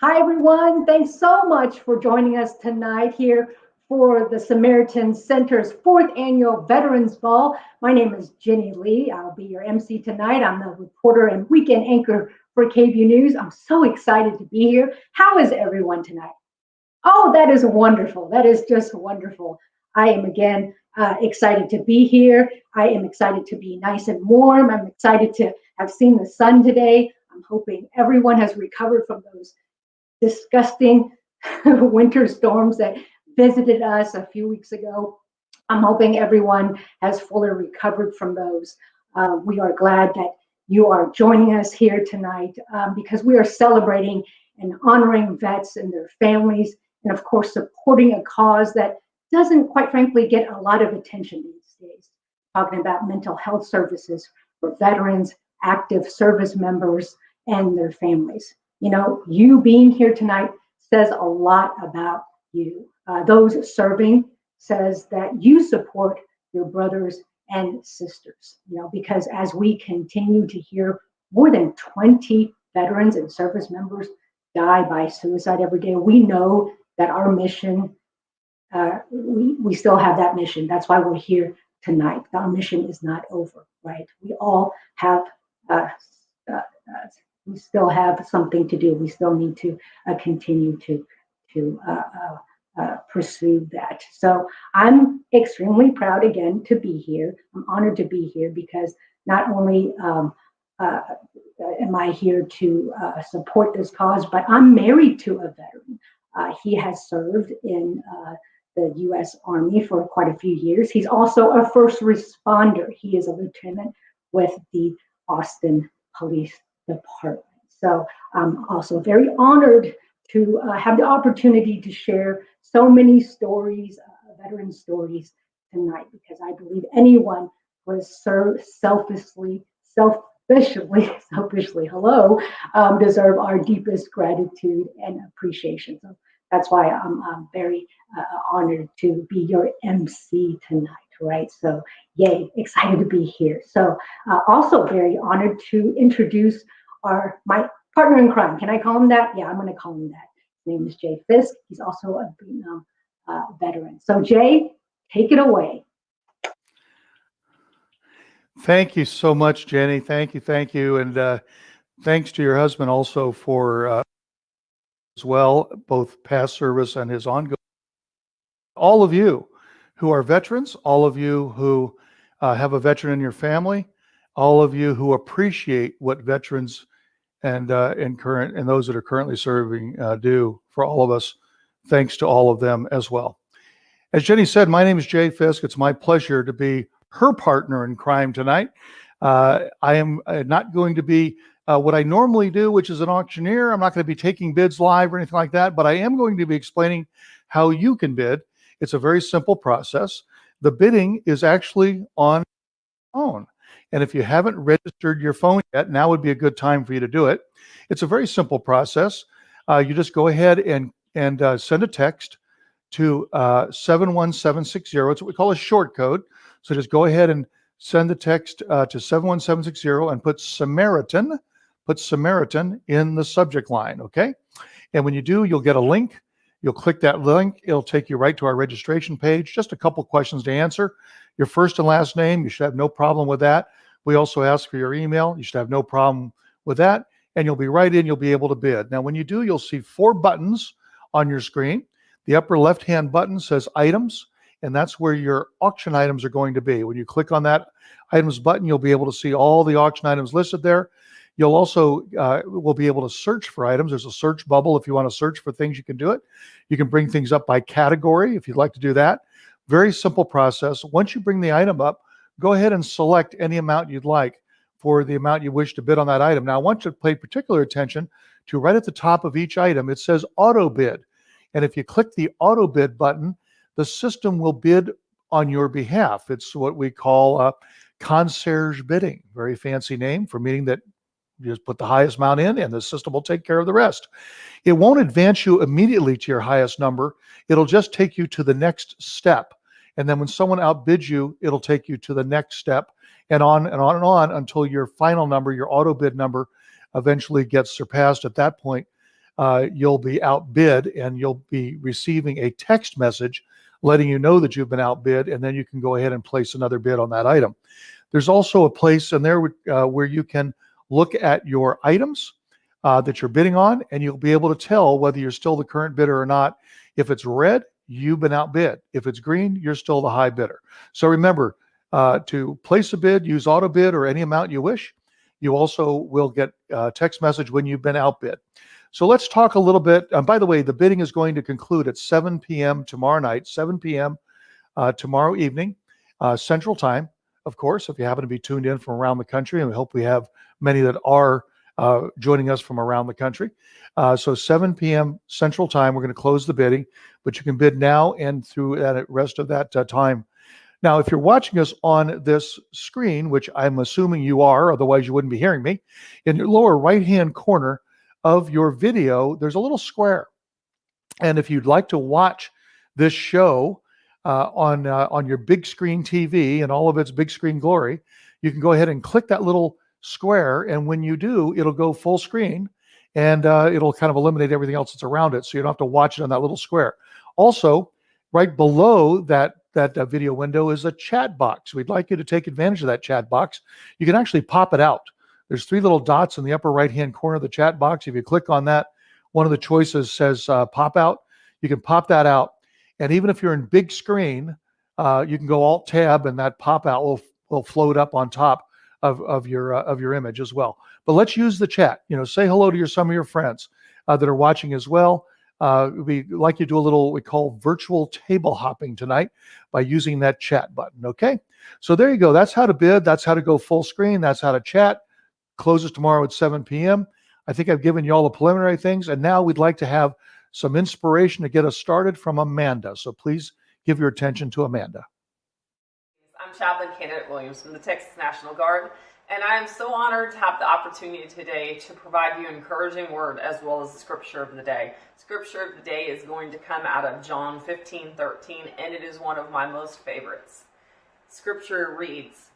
Hi, everyone. Thanks so much for joining us tonight here for the Samaritan Center's fourth annual Veterans Ball. My name is Jenny Lee. I'll be your MC tonight. I'm the reporter and weekend anchor for KVUE News. I'm so excited to be here. How is everyone tonight? Oh, that is wonderful. That is just wonderful. I am again uh, excited to be here. I am excited to be nice and warm. I'm excited to have seen the sun today. I'm hoping everyone has recovered from those disgusting winter storms that visited us a few weeks ago. I'm hoping everyone has fully recovered from those. Uh, we are glad that you are joining us here tonight um, because we are celebrating and honoring vets and their families, and of course, supporting a cause that doesn't, quite frankly, get a lot of attention these days. Talking about mental health services for veterans, active service members, and their families. You know, you being here tonight says a lot about you. Uh, those serving says that you support your brothers and sisters, you know, because as we continue to hear more than 20 veterans and service members die by suicide every day, we know that our mission, uh, we, we still have that mission. That's why we're here tonight. Our mission is not over, right? We all have uh, uh, uh we still have something to do. We still need to uh, continue to to uh, uh, uh, pursue that. So I'm extremely proud again to be here. I'm honored to be here because not only um, uh, am I here to uh, support this cause, but I'm married to a veteran. he has served in the U.S. Army for quite a few years. He's also a first responder. He is a lieutenant with the Austin Police Department. So I'm also very honored to uh, have the opportunity to share so many stories, uh, veteran stories tonight, because I believe anyone who has served selfishly, selfishly, selfishly, hello, um, deserve our deepest gratitude and appreciation. So that's why I'm, I'm very uh, honored to be your MC tonight right? So yay, excited to be here. So uh, also very honored to introduce our my partner in crime. Can I call him that? Yeah, I'm going to call him that. His name is Jay Fisk. He's also a Vietnam uh, veteran. So Jay, take it away. Thank you so much, Jenny. Thank you, thank you, and uh, thanks to your husband also for uh, as well, both past service and his ongoing. All of you who are veterans, all of you who uh, have a veteran in your family, all of you who appreciate what veterans and uh, and current and those that are currently serving uh, do for all of us. Thanks to all of them as well. As Jenny said, my name is Jay Fisk. It's my pleasure to be her partner in crime tonight. Uh, I am uh, not going to be uh, what I normally do, which is an auctioneer. I'm not going to be taking bids live or anything like that, but I am going to be explaining how you can bid. It's a very simple process. The bidding is actually on phone. And if you haven't registered your phone yet, now would be a good time for you to do it. It's a very simple process. Uh, you just go ahead and, and uh, send a text to uh, 71760. It's what we call a short code. So just go ahead and send the text uh, to 71760 and put Samaritan, put Samaritan in the subject line, okay? And when you do, you'll get a link. You'll click that link. It'll take you right to our registration page. Just a couple questions to answer. Your first and last name, you should have no problem with that. We also ask for your email. You should have no problem with that. And you'll be right in, you'll be able to bid. Now, when you do, you'll see four buttons on your screen. The upper left-hand button says items, and that's where your auction items are going to be. When you click on that items button, you'll be able to see all the auction items listed there. You'll also uh, will be able to search for items. There's a search bubble if you want to search for things. You can do it. You can bring things up by category if you'd like to do that. Very simple process. Once you bring the item up, go ahead and select any amount you'd like for the amount you wish to bid on that item. Now, I want you to pay particular attention to right at the top of each item, it says auto bid. And if you click the auto bid button, the system will bid on your behalf. It's what we call a concierge bidding, very fancy name for meaning that you just put the highest amount in and the system will take care of the rest. It won't advance you immediately to your highest number. It'll just take you to the next step. And then when someone outbids you, it'll take you to the next step and on and on and on until your final number, your auto bid number, eventually gets surpassed. At that point, uh, you'll be outbid and you'll be receiving a text message letting you know that you've been outbid, and then you can go ahead and place another bid on that item. There's also a place in there uh, where you can look at your items uh, that you're bidding on, and you'll be able to tell whether you're still the current bidder or not. If it's red, you've been outbid. If it's green, you're still the high bidder. So remember uh, to place a bid, use auto bid or any amount you wish. You also will get a text message when you've been outbid. So let's talk a little bit. Um, by the way, the bidding is going to conclude at 7 p.m. tomorrow night, 7 p.m. Uh, tomorrow evening, uh, Central Time, of course, if you happen to be tuned in from around the country, and we hope we have many that are uh, joining us from around the country. Uh, so 7 p.m. Central Time, we're going to close the bidding, but you can bid now and through that rest of that uh, time. Now, if you're watching us on this screen, which I'm assuming you are, otherwise you wouldn't be hearing me, in your lower right-hand corner, of your video, there's a little square. And if you'd like to watch this show uh, on uh, on your big screen TV and all of its big screen glory, you can go ahead and click that little square. And when you do, it'll go full screen and uh, it'll kind of eliminate everything else that's around it. So you don't have to watch it on that little square. Also, right below that that uh, video window is a chat box. We'd like you to take advantage of that chat box. You can actually pop it out. There's three little dots in the upper right hand corner of the chat box. If you click on that, one of the choices says uh, pop out. You can pop that out. And even if you're in big screen, uh, you can go alt tab and that pop out will, will float up on top of, of your uh, of your image as well. But let's use the chat. You know, say hello to your some of your friends uh, that are watching as well. Uh, we like you to do a little we call virtual table hopping tonight by using that chat button. Okay, so there you go. That's how to bid. That's how to go full screen. That's how to chat closes tomorrow at 7 p.m. I think I've given you all the preliminary things, and now we'd like to have some inspiration to get us started from Amanda. So please give your attention to Amanda. I'm Chaplain Candidate Williams from the Texas National Guard, and I am so honored to have the opportunity today to provide you an encouraging word as well as the scripture of the day. Scripture of the day is going to come out of John 15 13, and it is one of my most favorites. Scripture reads,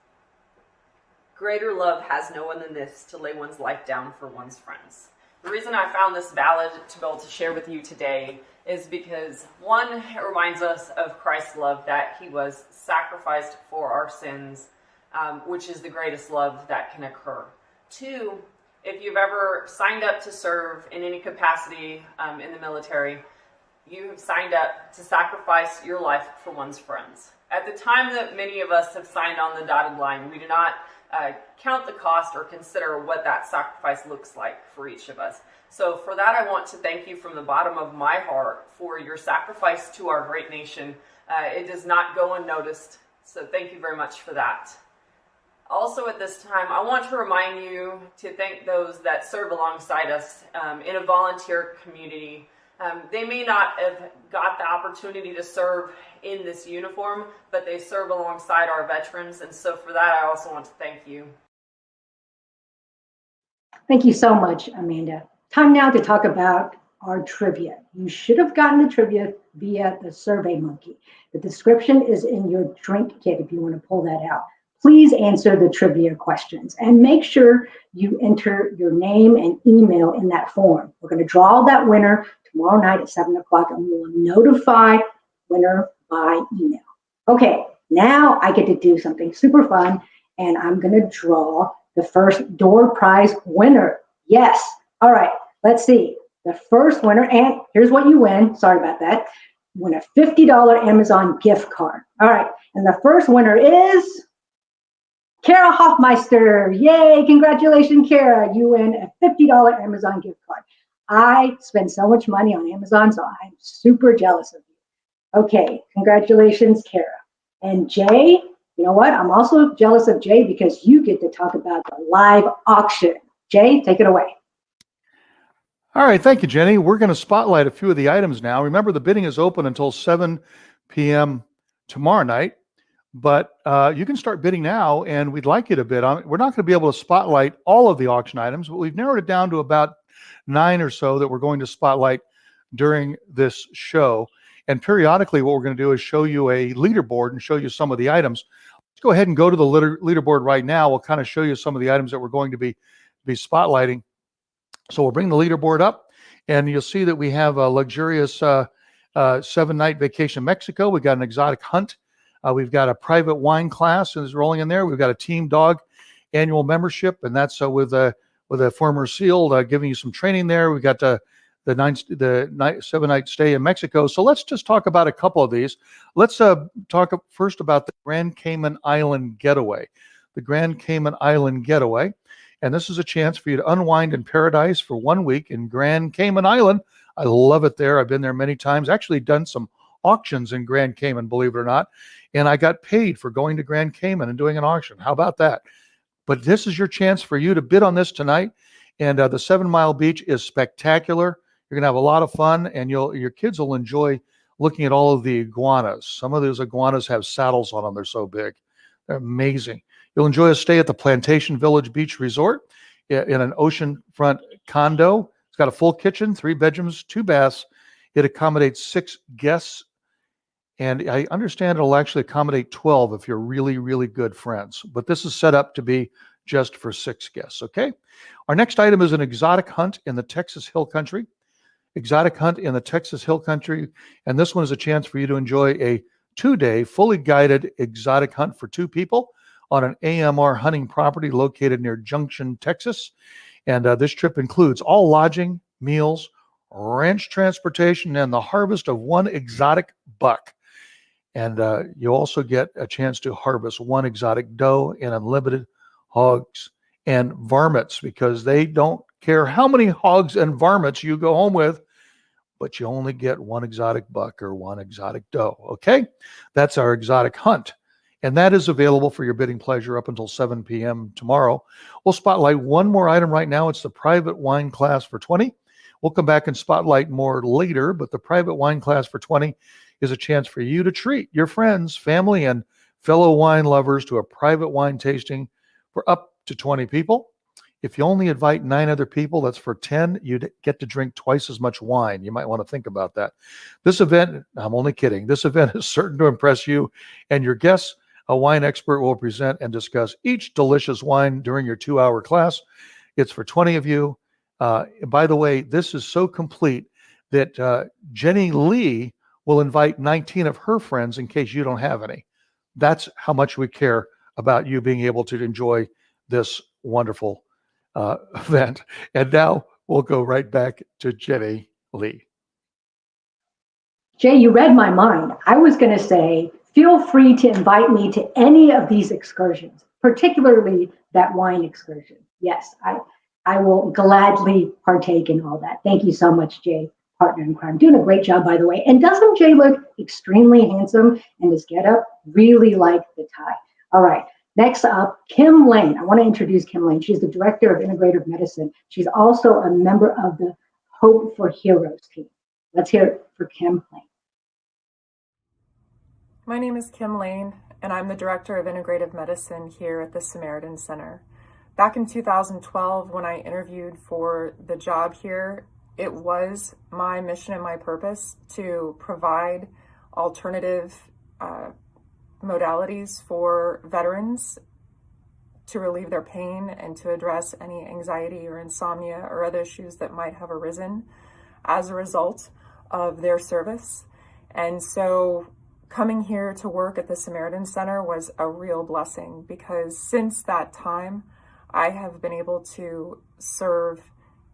Greater love has no one than this to lay one's life down for one's friends. The reason I found this valid to be able to share with you today is because one, it reminds us of Christ's love that he was sacrificed for our sins, um, which is the greatest love that can occur. Two, if you've ever signed up to serve in any capacity um, in the military, you have signed up to sacrifice your life for one's friends. At the time that many of us have signed on the dotted line, we do not uh, count the cost or consider what that sacrifice looks like for each of us. So, for that, I want to thank you from the bottom of my heart for your sacrifice to our great nation. Uh, it does not go unnoticed. So, thank you very much for that. Also, at this time, I want to remind you to thank those that serve alongside us um, in a volunteer community um, they may not have got the opportunity to serve in this uniform, but they serve alongside our veterans. And so for that, I also want to thank you. Thank you so much, Amanda. Time now to talk about our trivia. You should have gotten the trivia via the Survey Monkey. The description is in your drink kit if you want to pull that out please answer the trivia questions and make sure you enter your name and email in that form. We're going to draw that winner tomorrow night at 7 o'clock and we will notify winner by email. Okay, now I get to do something super fun and I'm going to draw the first door prize winner. Yes. All right, let's see. The first winner, and here's what you win. Sorry about that. You win a $50 Amazon gift card. All right, and the first winner is Kara Hoffmeister. Yay, congratulations, Kara. You win a $50 Amazon gift card. I spend so much money on Amazon, so I'm super jealous of you. Okay, congratulations, Kara. And Jay, you know what? I'm also jealous of Jay because you get to talk about the live auction. Jay, take it away. All right, thank you, Jenny. We're going to spotlight a few of the items now. Remember, the bidding is open until 7 p.m. tomorrow night but uh, you can start bidding now, and we'd like you to bid on. it. We're not going to be able to spotlight all of the auction items, but we've narrowed it down to about nine or so that we're going to spotlight during this show. And periodically, what we're going to do is show you a leaderboard and show you some of the items. Let's go ahead and go to the leaderboard right now. We'll kind of show you some of the items that we're going to be be spotlighting. So we'll bring the leaderboard up, And you'll see that we have a luxurious uh, uh, seven night vacation in Mexico. We've got an exotic hunt. Uh, we've got a private wine class is rolling in there. We've got a team dog annual membership, and that's uh, with a with a former SEAL uh, giving you some training there. We've got the the nine the night seven night stay in Mexico. So let's just talk about a couple of these. Let's uh, talk first about the Grand Cayman Island getaway. The Grand Cayman Island getaway, and this is a chance for you to unwind in paradise for one week in Grand Cayman Island. I love it there. I've been there many times. Actually, done some auctions in Grand Cayman, believe it or not, and I got paid for going to Grand Cayman and doing an auction. How about that? But this is your chance for you to bid on this tonight. And uh, the Seven Mile Beach is spectacular. You're gonna have a lot of fun, and you'll your kids will enjoy looking at all of the iguanas. Some of those iguanas have saddles on them; they're so big. They're amazing. You'll enjoy a stay at the Plantation Village Beach Resort in an oceanfront condo. It's got a full kitchen, three bedrooms, two baths. It accommodates six guests, and I understand it'll actually accommodate 12 if you're really, really good friends. But this is set up to be just for six guests, okay? Our next item is an exotic hunt in the Texas Hill Country exotic hunt in the Texas Hill Country. And this one is a chance for you to enjoy a two day, fully guided exotic hunt for two people on an AMR hunting property located near Junction, Texas. And uh, this trip includes all lodging, meals, ranch transportation, and the harvest of one exotic buck. And uh, you also get a chance to harvest one exotic doe and unlimited hogs and varmints because they don't care how many hogs and varmints you go home with, but you only get one exotic buck or one exotic doe. Okay, that's our exotic hunt. And that is available for your bidding pleasure up until 7 p.m. tomorrow. We'll spotlight one more item right now. It's the private wine class for 20. We'll come back and spotlight more later, but the private wine class for 20 is a chance for you to treat your friends, family, and fellow wine lovers to a private wine tasting for up to 20 people. If you only invite nine other people, that's for 10, you get to drink twice as much wine. You might want to think about that. This event, I'm only kidding, this event is certain to impress you and your guests. A wine expert will present and discuss each delicious wine during your two hour class. It's for 20 of you. Uh, by the way, this is so complete that uh, Jenny Lee will invite 19 of her friends in case you don't have any. That's how much we care about you being able to enjoy this wonderful uh, event. And now we'll go right back to Jenny Lee. Jay, you read my mind. I was going to say, feel free to invite me to any of these excursions, particularly that wine excursion. Yes, I, I will gladly partake in all that. Thank you so much, Jay, partner in crime. Doing a great job, by the way. And doesn't Jay look extremely handsome in his getup? Really like the tie. All right. Next up, Kim Lane. I want to introduce Kim Lane. She's the director of integrative medicine. She's also a member of the Hope for Heroes team. Let's hear it for Kim Lane. My name is Kim Lane, and I'm the director of integrative medicine here at the Samaritan Center. Back in 2012, when I interviewed for the job here, it was my mission and my purpose to provide alternative uh, modalities for veterans to relieve their pain and to address any anxiety or insomnia or other issues that might have arisen as a result of their service. And so coming here to work at the Samaritan Center was a real blessing because since that time, I have been able to serve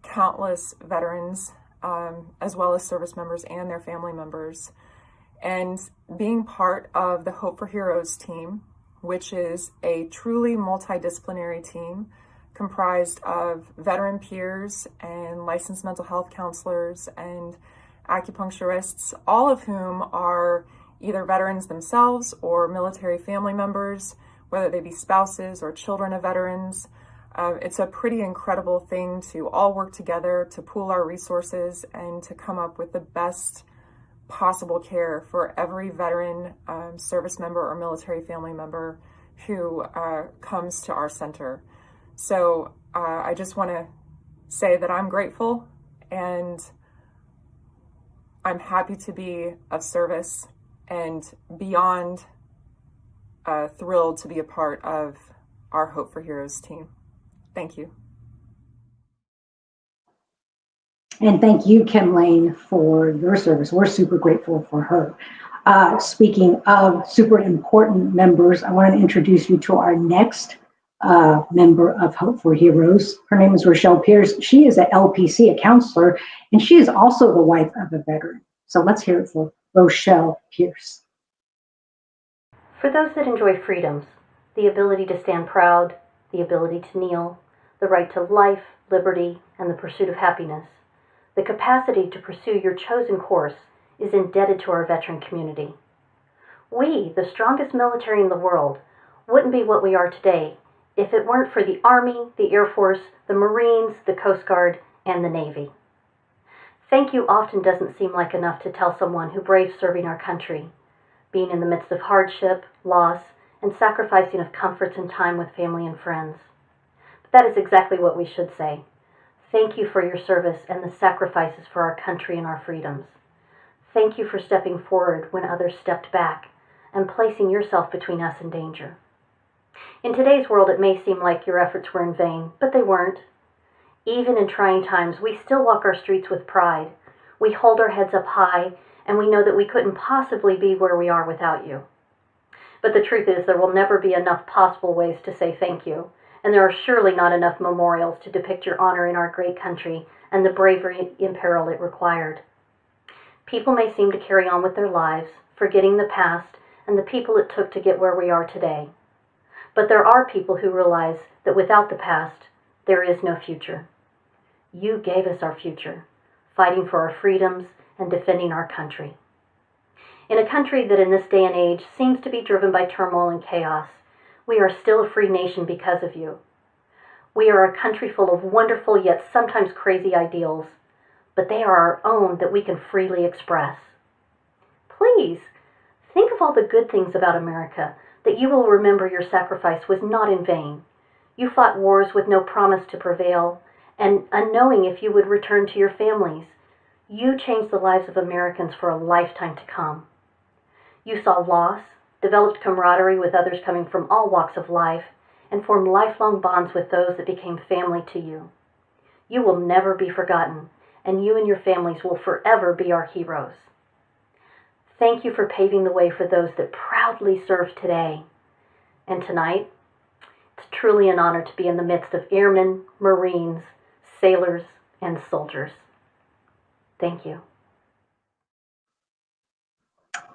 countless veterans um, as well as service members and their family members and being part of the Hope for Heroes team, which is a truly multidisciplinary team comprised of veteran peers and licensed mental health counselors and acupuncturists, all of whom are either veterans themselves or military family members, whether they be spouses or children of veterans. Uh, it's a pretty incredible thing to all work together to pool our resources and to come up with the best possible care for every veteran, um, service member, or military family member who uh, comes to our center. So uh, I just want to say that I'm grateful and I'm happy to be of service and beyond uh, thrilled to be a part of our Hope for Heroes team. Thank you. And thank you, Kim Lane, for your service. We're super grateful for her. Uh, speaking of super important members, I want to introduce you to our next uh, member of Hope for Heroes. Her name is Rochelle Pierce. She is a LPC, a counselor, and she is also the wife of a veteran. So let's hear it for Rochelle Pierce. For those that enjoy freedoms, the ability to stand proud, the ability to kneel, the right to life, liberty, and the pursuit of happiness, the capacity to pursue your chosen course is indebted to our veteran community. We, the strongest military in the world, wouldn't be what we are today if it weren't for the Army, the Air Force, the Marines, the Coast Guard, and the Navy. Thank you often doesn't seem like enough to tell someone who braves serving our country, being in the midst of hardship, loss, and sacrificing of comforts and time with family and friends. That is exactly what we should say. Thank you for your service and the sacrifices for our country and our freedoms. Thank you for stepping forward when others stepped back and placing yourself between us and danger. In today's world, it may seem like your efforts were in vain, but they weren't. Even in trying times, we still walk our streets with pride. We hold our heads up high, and we know that we couldn't possibly be where we are without you. But the truth is, there will never be enough possible ways to say thank you, and there are surely not enough memorials to depict your honor in our great country and the bravery in peril it required. People may seem to carry on with their lives, forgetting the past and the people it took to get where we are today. But there are people who realize that without the past, there is no future. You gave us our future, fighting for our freedoms and defending our country. In a country that in this day and age seems to be driven by turmoil and chaos, we are still a free nation because of you. We are a country full of wonderful yet sometimes crazy ideals, but they are our own that we can freely express. Please, think of all the good things about America that you will remember your sacrifice was not in vain. You fought wars with no promise to prevail, and unknowing if you would return to your families. You changed the lives of Americans for a lifetime to come. You saw loss, developed camaraderie with others coming from all walks of life, and formed lifelong bonds with those that became family to you. You will never be forgotten, and you and your families will forever be our heroes. Thank you for paving the way for those that proudly serve today. And tonight, it's truly an honor to be in the midst of airmen, Marines, sailors, and soldiers. Thank you.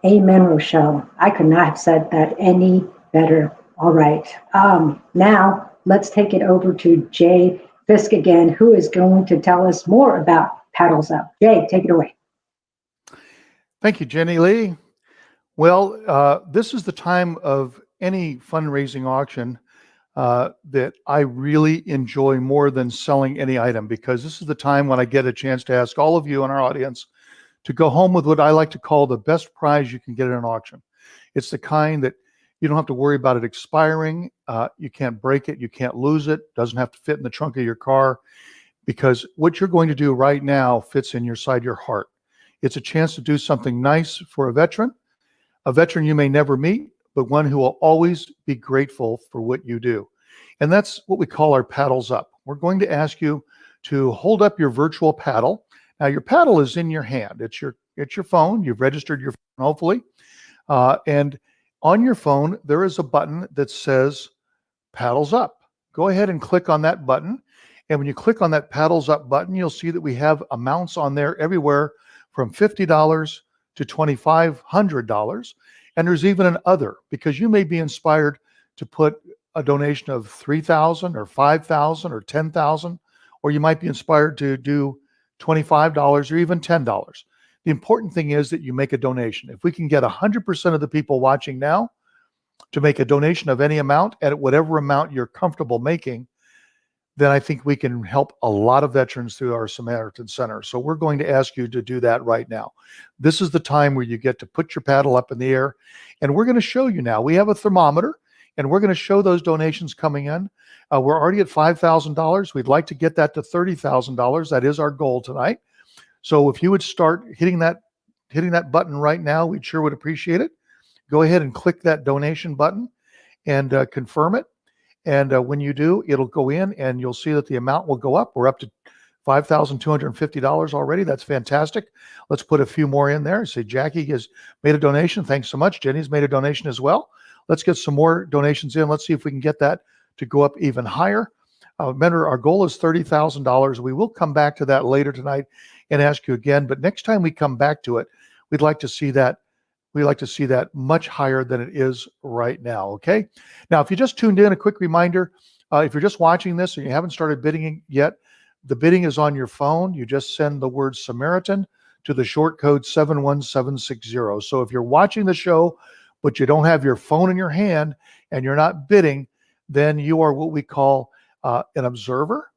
Amen, Rochelle. I could not have said that any better. All right. Um, now let's take it over to Jay Fisk again, who is going to tell us more about Paddles Up. Jay, take it away. Thank you, Jenny Lee. Well, uh, this is the time of any fundraising auction uh, that I really enjoy more than selling any item because this is the time when I get a chance to ask all of you in our audience to go home with what I like to call the best prize you can get at an auction. It's the kind that you don't have to worry about it expiring. Uh, you can't break it. You can't lose it. Doesn't have to fit in the trunk of your car because what you're going to do right now fits in your side your heart. It's a chance to do something nice for a veteran, a veteran you may never meet, but one who will always be grateful for what you do. And that's what we call our paddles up. We're going to ask you to hold up your virtual paddle. Now your paddle is in your hand. It's your it's your phone. You've registered your phone, hopefully. Uh, and on your phone, there is a button that says paddles up. Go ahead and click on that button. And when you click on that paddles up button, you'll see that we have amounts on there everywhere from $50 to $2,500. And there's even an other because you may be inspired to put a donation of 3,000 or 5,000 or 10,000, or you might be inspired to do $25 or even $10. The important thing is that you make a donation. If we can get 100% of the people watching now to make a donation of any amount at whatever amount you're comfortable making, then I think we can help a lot of veterans through our Samaritan Center. So we're going to ask you to do that right now. This is the time where you get to put your paddle up in the air. And we're going to show you now. We have a thermometer and we're going to show those donations coming in. Uh, we're already at $5,000. We'd like to get that to $30,000. That is our goal tonight. So if you would start hitting that hitting that button right now, we sure would appreciate it. Go ahead and click that donation button and uh, confirm it. And uh, when you do, it'll go in and you'll see that the amount will go up. We're up to $5,250 already. That's fantastic. Let's put a few more in there. Say Jackie has made a donation. Thanks so much. Jenny's made a donation as well. Let's get some more donations in. Let's see if we can get that to go up even higher. Uh, remember, our goal is $30,000. We will come back to that later tonight and ask you again. But next time we come back to it, we'd like to see that. We like to see that much higher than it is right now. Okay. Now, if you just tuned in, a quick reminder: uh, if you're just watching this and you haven't started bidding yet, the bidding is on your phone. You just send the word Samaritan to the short code 71760. So if you're watching the show, but you don't have your phone in your hand and you're not bidding, then you are what we call uh, an observer,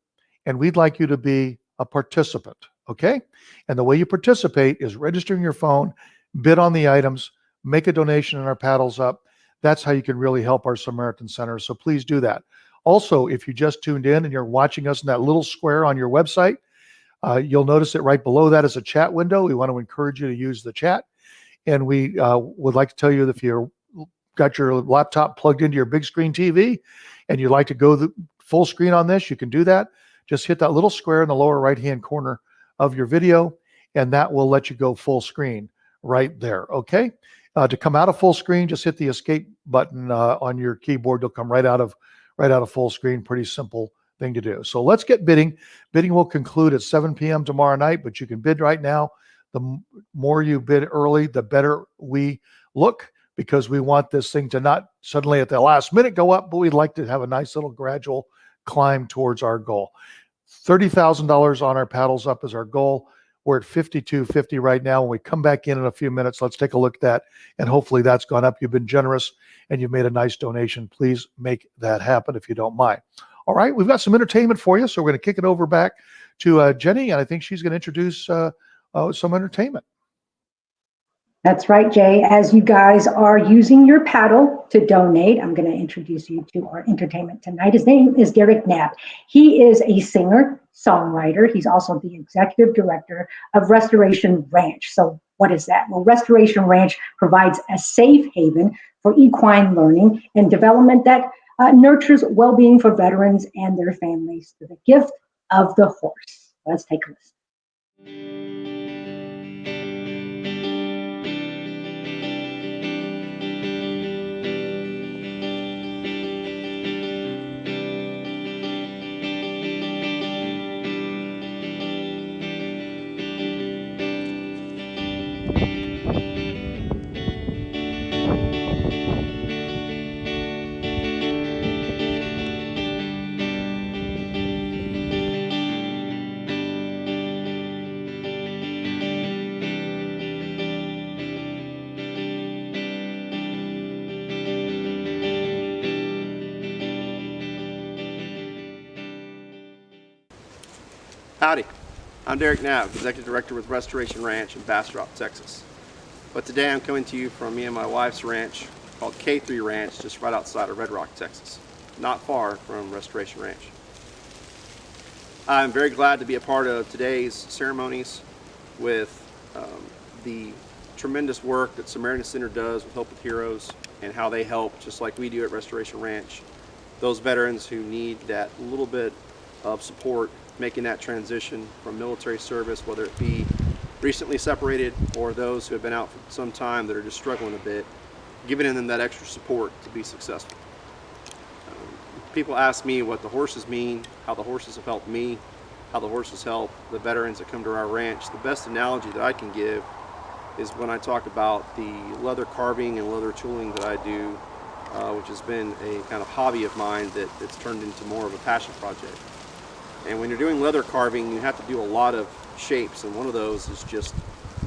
and we'd like you to be a participant. Okay. And the way you participate is registering your phone, bid on the items, make a donation, and our paddles up. That's how you can really help our Samaritan Center. So please do that. Also, if you just tuned in and you're watching us in that little square on your website, uh, you'll notice that right below that is a chat window. We want to encourage you to use the chat. And we uh, would like to tell you if you've got your laptop plugged into your big screen TV and you'd like to go the full screen on this, you can do that. Just hit that little square in the lower right hand corner of your video, and that will let you go full screen right there. Okay. Uh, to come out of full screen, just hit the escape button uh, on your keyboard. You'll come right out of right out of full screen. Pretty simple thing to do. So let's get bidding. Bidding will conclude at 7 p.m. tomorrow night, but you can bid right now. The more you bid early, the better we look because we want this thing to not suddenly at the last minute go up, but we'd like to have a nice little gradual climb towards our goal. $30,000 on our paddles up is our goal. We're at 5250 right now. When we come back in in a few minutes, let's take a look at that. And hopefully that's gone up. You've been generous and you've made a nice donation. Please make that happen if you don't mind. All right, we've got some entertainment for you. So we're going to kick it over back to uh, Jenny, and I think she's going to introduce uh, uh, some entertainment. That's right, Jay. As you guys are using your paddle to donate, I'm going to introduce you to our entertainment tonight. His name is Derek Knapp. He is a singer, songwriter. He's also the executive director of Restoration Ranch. So, what is that? Well, Restoration Ranch provides a safe haven for equine learning and development that uh, nurtures well being for veterans and their families through the gift of the horse. Let's take a listen. Howdy, I'm Derek Knapp, Executive Director with Restoration Ranch in Bastrop, Texas. But today I'm coming to you from me and my wife's ranch called K3 Ranch, just right outside of Red Rock, Texas, not far from Restoration Ranch. I'm very glad to be a part of today's ceremonies with um, the tremendous work that Samaritan Center does with Hope with Heroes and how they help, just like we do at Restoration Ranch, those veterans who need that little bit of support making that transition from military service, whether it be recently separated or those who have been out for some time that are just struggling a bit, giving them that extra support to be successful. Um, people ask me what the horses mean, how the horses have helped me, how the horses help the veterans that come to our ranch. The best analogy that I can give is when I talk about the leather carving and leather tooling that I do, uh, which has been a kind of hobby of mine that, that's turned into more of a passion project. And when you're doing leather carving, you have to do a lot of shapes, and one of those is just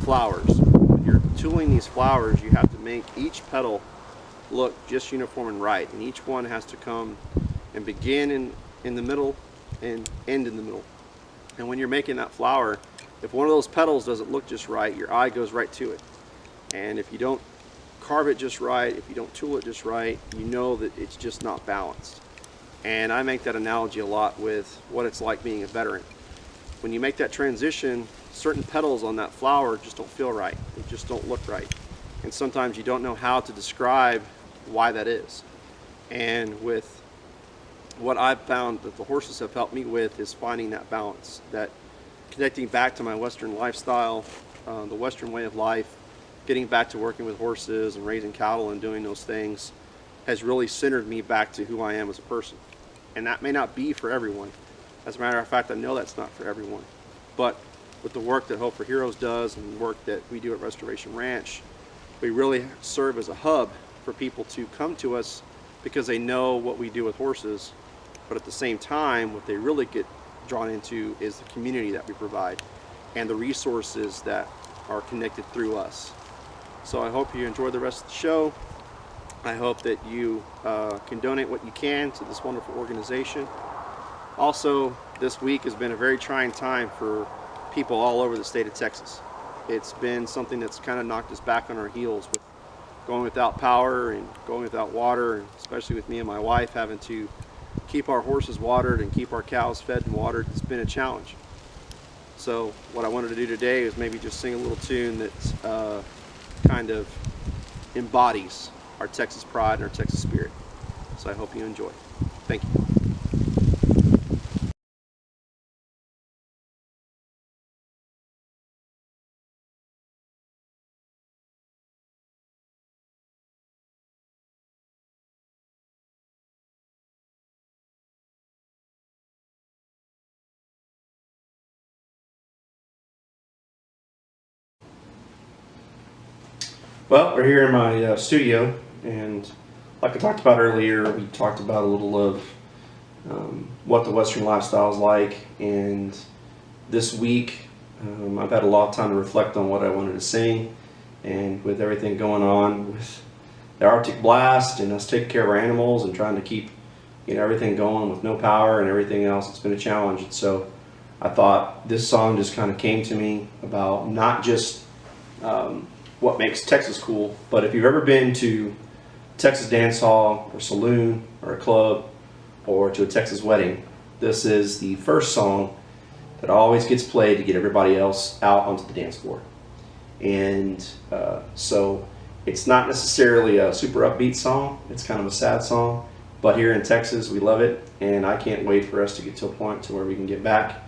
flowers. When you're tooling these flowers, you have to make each petal look just uniform and right, and each one has to come and begin in, in the middle and end in the middle. And when you're making that flower, if one of those petals doesn't look just right, your eye goes right to it. And if you don't carve it just right, if you don't tool it just right, you know that it's just not balanced. And I make that analogy a lot with what it's like being a veteran. When you make that transition, certain petals on that flower just don't feel right. They just don't look right. And sometimes you don't know how to describe why that is. And with what I've found that the horses have helped me with is finding that balance, that connecting back to my Western lifestyle, uh, the Western way of life, getting back to working with horses and raising cattle and doing those things has really centered me back to who I am as a person. And that may not be for everyone. As a matter of fact, I know that's not for everyone. But with the work that Hope for Heroes does and the work that we do at Restoration Ranch, we really serve as a hub for people to come to us because they know what we do with horses. But at the same time, what they really get drawn into is the community that we provide and the resources that are connected through us. So I hope you enjoy the rest of the show. I hope that you uh, can donate what you can to this wonderful organization. Also, this week has been a very trying time for people all over the state of Texas. It's been something that's kind of knocked us back on our heels with going without power and going without water, especially with me and my wife having to keep our horses watered and keep our cows fed and watered. It's been a challenge. So what I wanted to do today is maybe just sing a little tune that uh, kind of embodies our Texas pride and our Texas spirit. So I hope you enjoy. Thank you. Well, we're here in my uh, studio, and like I talked about earlier, we talked about a little of um, what the Western lifestyle is like. And this week, um, I've had a lot of time to reflect on what I wanted to sing. And with everything going on with the Arctic blast and us taking care of our animals and trying to keep you know everything going with no power and everything else, it's been a challenge. And so I thought this song just kind of came to me about not just um, what makes Texas cool. But if you've ever been to Texas dance hall or saloon or a club or to a Texas wedding, this is the first song that always gets played to get everybody else out onto the dance floor. And uh, so it's not necessarily a super upbeat song. It's kind of a sad song. But here in Texas, we love it. And I can't wait for us to get to a point to where we can get back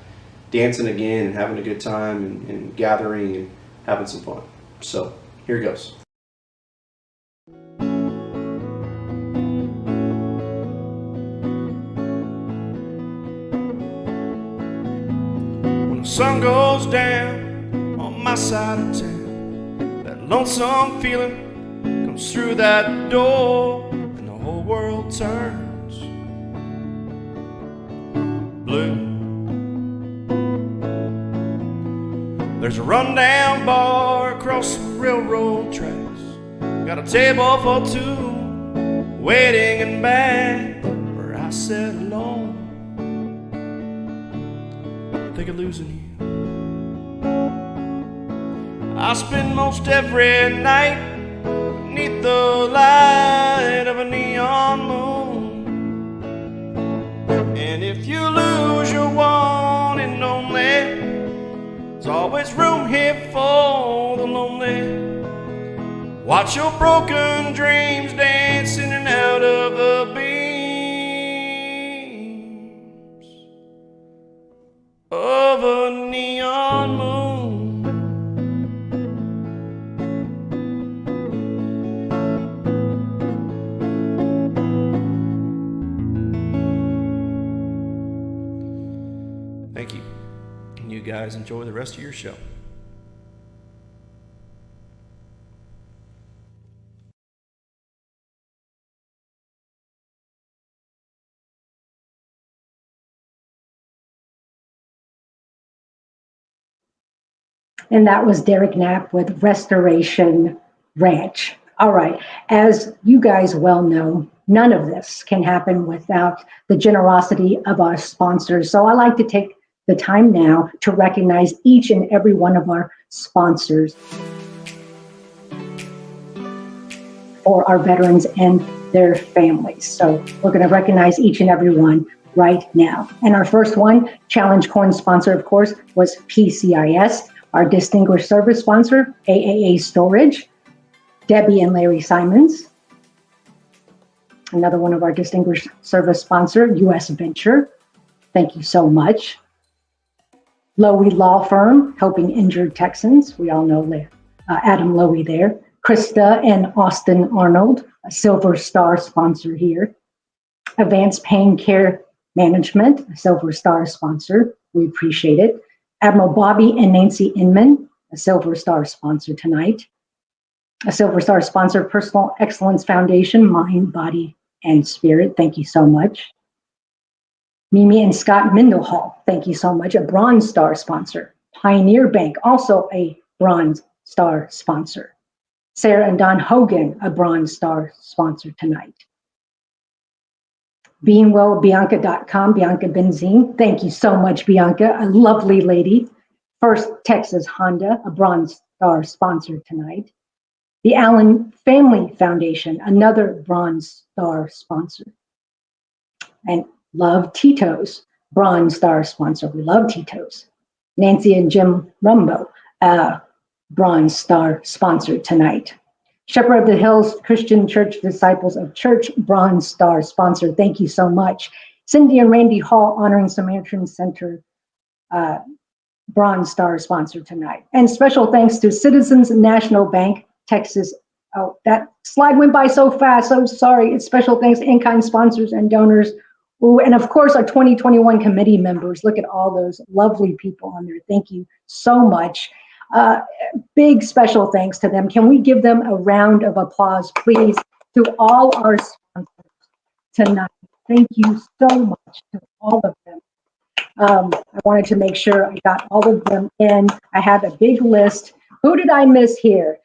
dancing again and having a good time and, and gathering and having some fun. So here it goes. Sun goes down on my side of town, that lonesome feeling comes through that door, and the whole world turns blue. There's a rundown bar across the railroad tracks. Got a table for two, waiting in back where I sit alone. Think of losing you. I spend most every night beneath the light of a neon moon. And if you lose your one and only, there's always room here for the lonely. Watch your broken dreams dance in and out of the beams of a neon guys enjoy the rest of your show. And that was Derek Knapp with Restoration Ranch. All right, as you guys well know, none of this can happen without the generosity of our sponsors. So I like to take the time now to recognize each and every one of our sponsors for our veterans and their families. So we're going to recognize each and every one right now. And our first one, Challenge Coin sponsor, of course, was PCSI. Our distinguished service sponsor, AAA Storage, Debbie and Larry Simons. Another one of our distinguished service sponsor, US Venture. Thank you so much. Loewy Law Firm, helping injured Texans. We all know. Uh, Adam Loewy there. Krista and Austin Arnold, a Silver Star sponsor here. Advanced Pain Care Management, a Silver Star sponsor. We appreciate it. Admiral Bobby and Nancy Inman, a Silver Star sponsor tonight. A Silver Star sponsor, Personal Excellence Foundation, Mind, Body, and Spirit. Thank you so much. Mimi and Scott Mendenhall, thank you so much. A Bronze Star sponsor. Pioneer Bank, also a Bronze Star sponsor. Sarah and Don Hogan, a Bronze Star sponsor tonight. BeingWellBianca.com, Bianca Benzine. Thank you so much, Bianca, a lovely lady. First Texas Honda, a Bronze Star sponsor tonight. The Allen Family Foundation, another Bronze Star sponsor. And Love Tito's, Bronze Star sponsor. We love Tito's. Nancy and Jim Rumbo, uh, Bronze Star sponsor tonight. Shepherd of the Hills Christian Church Disciples of Church Bronze Star sponsor. Thank you so much. Cindy and Randy Hall honoring Samaritan Center uh, Bronze Star sponsor tonight. And special thanks to Citizens National Bank, Texas. Oh, that slide went by so fast. So sorry. It's special thanks to in-kind sponsors and donors. Ooh, and of course, our 2021 committee members. Look at all those lovely people on there. Thank you so much. Uh, big special thanks to them. Can we give them a round of applause, please, to all our sponsors tonight? Thank you so much to all of them. Um, I wanted to make sure I got all of them in. I have a big list. Who did I miss here?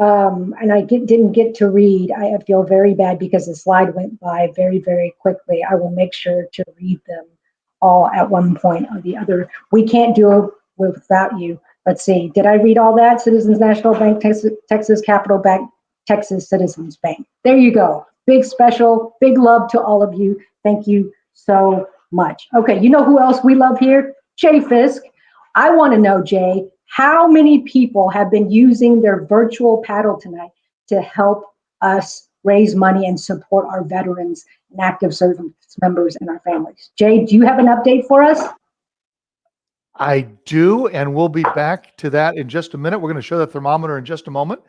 Um, and I get, didn't get to read. I feel very bad because the slide went by very, very quickly. I will make sure to read them all at one point or the other. We can't do it without you. Let's see, did I read all that? Citizens National Bank, Texas, Texas Capital Bank, Texas Citizens Bank. There you go. Big special, big love to all of you. Thank you so much. Okay, you know who else we love here? Jay Fisk. I want to know, Jay, how many people have been using their virtual paddle tonight to help us raise money and support our veterans and active service members and our families? Jay, do you have an update for us? I do, and we'll be back to that in just a minute. We're going to show the thermometer in just a moment.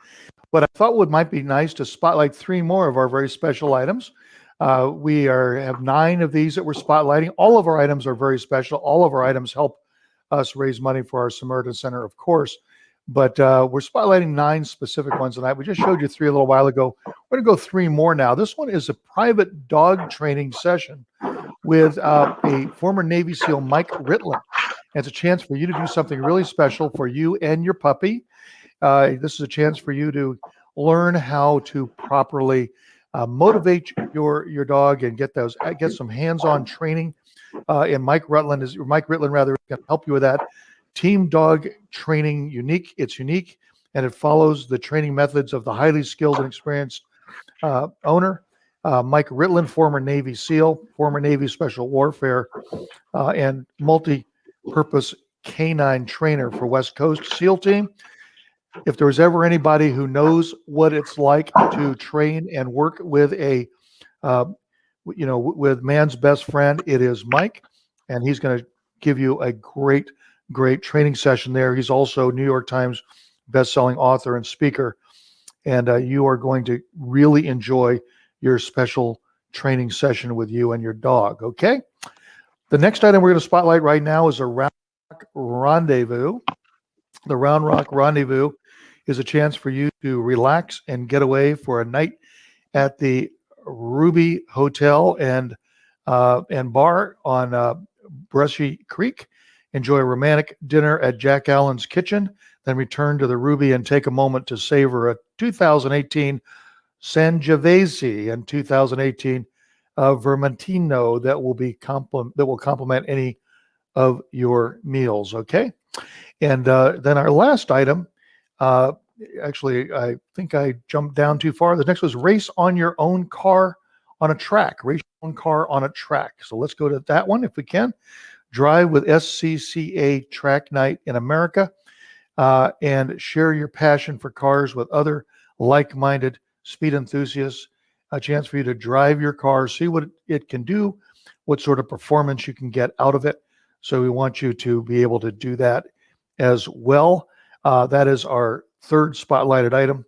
But I thought what might be nice to spotlight three more of our very special items. Uh, we are have nine of these that we're spotlighting. All of our items are very special. All of our items help us raise money for our Samaritan Center, of course. But uh, we're spotlighting nine specific ones tonight. We just showed you three a little while ago. We're going to go three more now. This one is a private dog training session with uh, a former Navy SEAL, Mike Ritland. And it's a chance for you to do something really special for you and your puppy. Uh, this is a chance for you to learn how to properly uh, motivate your your dog and get those get some hands-on training. Uh, and Mike Rutland is Mike Ritland rather can help you with that. Team dog training unique. It's unique and it follows the training methods of the highly skilled and experienced uh, owner. Uh, Mike Ritland, former Navy SEAL, former Navy Special Warfare, uh, and multi purpose canine trainer for West Coast SEAL team. If there was ever anybody who knows what it's like to train and work with a, uh, you know, with man's best friend, it is Mike, and he's going to give you a great, great training session there. He's also New York Times best-selling author and speaker, and uh, you are going to really enjoy your special training session with you and your dog. Okay. The next item we're going to spotlight right now is a Round Rock Rendezvous. The Round Rock Rendezvous is a chance for you to relax and get away for a night at the Ruby Hotel and uh, and Bar on uh, Brushy Creek. Enjoy a romantic dinner at Jack Allen's Kitchen, then return to the Ruby and take a moment to savor a 2018 Sangiovese and 2018 uh, Vermentino that will be complement that will complement any of your meals. Okay, and uh, then our last item. Uh, actually, I think I jumped down too far. The next was race on your own car on a track. Race your own car on a track. So let's go to that one if we can. Drive with SCCA Track Night in America, uh, and share your passion for cars with other like-minded speed enthusiasts a chance for you to drive your car, see what it can do, what sort of performance you can get out of it. So we want you to be able to do that as well. Uh, that is our third spotlighted item.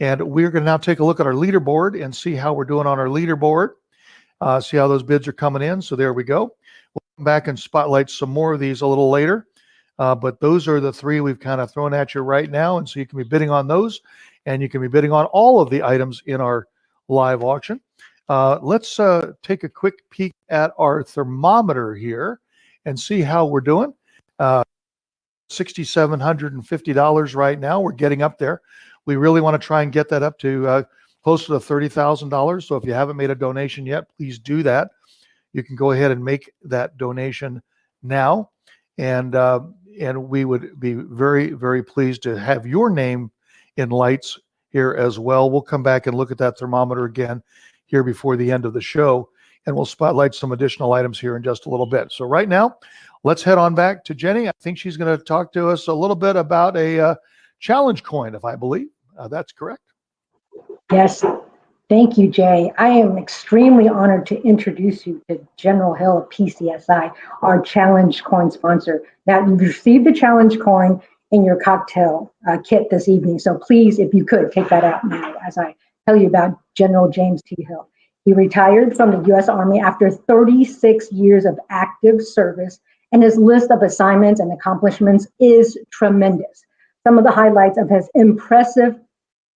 And we're going to now take a look at our leaderboard and see how we're doing on our leaderboard. Uh, see how those bids are coming in. So there we go. We'll come back and spotlight some more of these a little later. Uh, but those are the three we've kind of thrown at you right now. And so you can be bidding on those and you can be bidding on all of the items in our live auction. Uh, let's uh, take a quick peek at our thermometer here and see how we're doing. Uh, $6,750 right now. We're getting up there. We really want to try and get that up to uh, closer to $30,000. So if you haven't made a donation yet, please do that. You can go ahead and make that donation now. And, uh, and we would be very, very pleased to have your name in lights here as well. We'll come back and look at that thermometer again here before the end of the show. And we'll spotlight some additional items here in just a little bit. So right now, let's head on back to Jenny. I think she's going to talk to us a little bit about a uh, challenge coin, if I believe uh, that's correct. Yes, thank you, Jay. I am extremely honored to introduce you to General Hill of PCSI, our challenge coin sponsor. Now, you've received the challenge coin in your cocktail uh, kit this evening. So please, if you could, take that out now as I tell you about General James T. Hill. He retired from the U.S. Army after 36 years of active service, and his list of assignments and accomplishments is tremendous. Some of the highlights of his impressive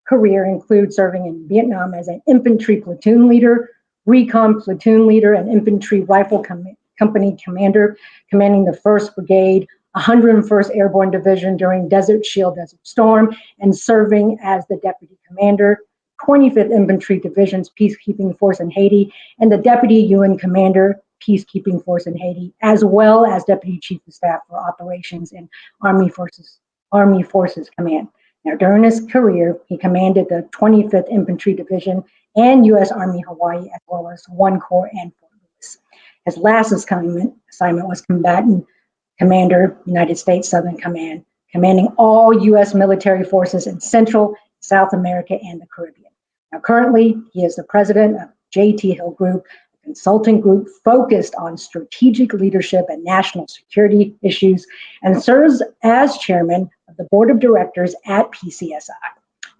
career include serving in Vietnam as an infantry platoon leader, recon platoon leader, and infantry rifle com company commander, commanding the 1st Brigade, 101st Airborne Division during Desert Shield Desert Storm, and serving as the deputy commander 25th Infantry Division's Peacekeeping Force in Haiti, and the Deputy UN Commander, Peacekeeping Force in Haiti, as well as Deputy Chief of Staff for Operations in Army Forces, Army Forces Command. Now, during his career, he commanded the 25th Infantry Division and U.S. Army Hawaii, as well as One Corps and Fort Lewis. His last assignment, was combatant commander, United States Southern Command, commanding all U.S. military forces in Central, South America, and the Caribbean. Now, currently, he is the president of JT Hill Group, consulting group focused on strategic leadership and national security issues, and serves as chairman of the board of directors at PCSI.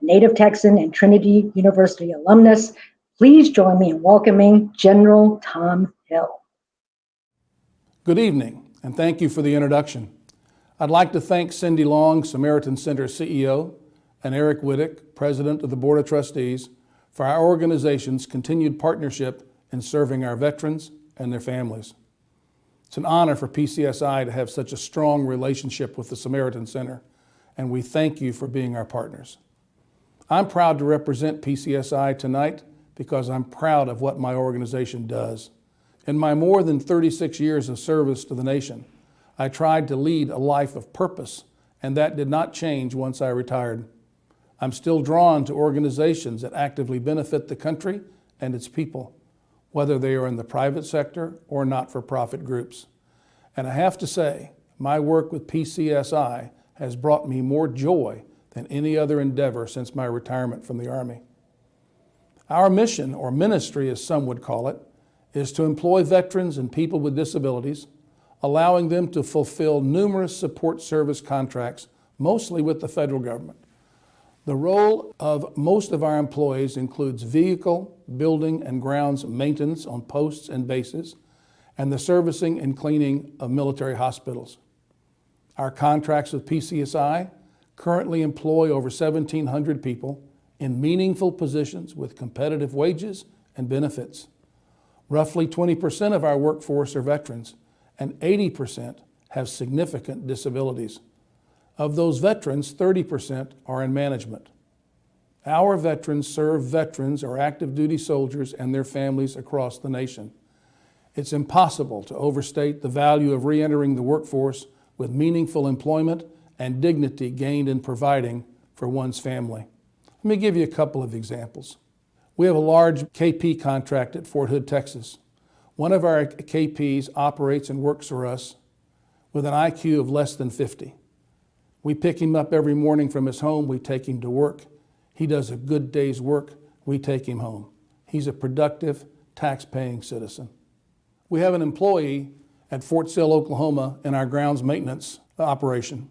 Native Texan and Trinity University alumnus, please join me in welcoming General Tom Hill. Good evening, and thank you for the introduction. I'd like to thank Cindy Long, Samaritan Center CEO, and Eric Wittick, President of the Board of Trustees, for our organization's continued partnership in serving our veterans and their families. It's an honor for PCSI to have such a strong relationship with the Samaritan Center, and we thank you for being our partners. I'm proud to represent PCSI tonight because I'm proud of what my organization does. In my more than 36 years of service to the nation, I tried to lead a life of purpose, and that did not change once I retired. I'm still drawn to organizations that actively benefit the country and its people, whether they are in the private sector or not-for-profit groups. And I have to say, my work with PCSI has brought me more joy than any other endeavor since my retirement from the Army. Our mission, or ministry as some would call it, is to employ veterans and people with disabilities, allowing them to fulfill numerous support service contracts, mostly with the federal government. The role of most of our employees includes vehicle, building, and grounds maintenance on posts and bases, and the servicing and cleaning of military hospitals. Our contracts with PCSI currently employ over 1,700 people in meaningful positions with competitive wages and benefits. Roughly 20% of our workforce are veterans, and 80% have significant disabilities. Of those veterans, 30% are in management. Our veterans serve veterans or active duty soldiers and their families across the nation. It's impossible to overstate the value of reentering the workforce with meaningful employment and dignity gained in providing for one's family. Let me give you a couple of examples. We have a large KP contract at Fort Hood, Texas. One of our KPs operates and works for us with an IQ of less than 50. We pick him up every morning from his home. We take him to work. He does a good day's work. We take him home. He's a productive, tax-paying citizen. We have an employee at Fort Sill, Oklahoma, in our grounds maintenance operation.